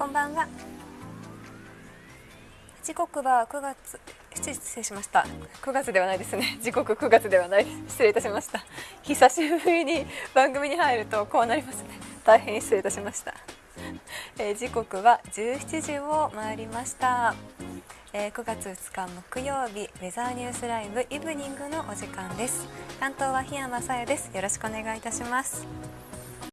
こんばんは。時刻は9月失礼しました。9月ではないですね。時刻9月ではない。失礼いたしました。久しぶりに番組に入るとこうなりますね。大変失礼いたしました。えー、時刻は17時を回りました、えー、9月2日木曜日ウェザーニュースライブイブニングのお時間です。担当は檜山さやです。よろしくお願いいたします。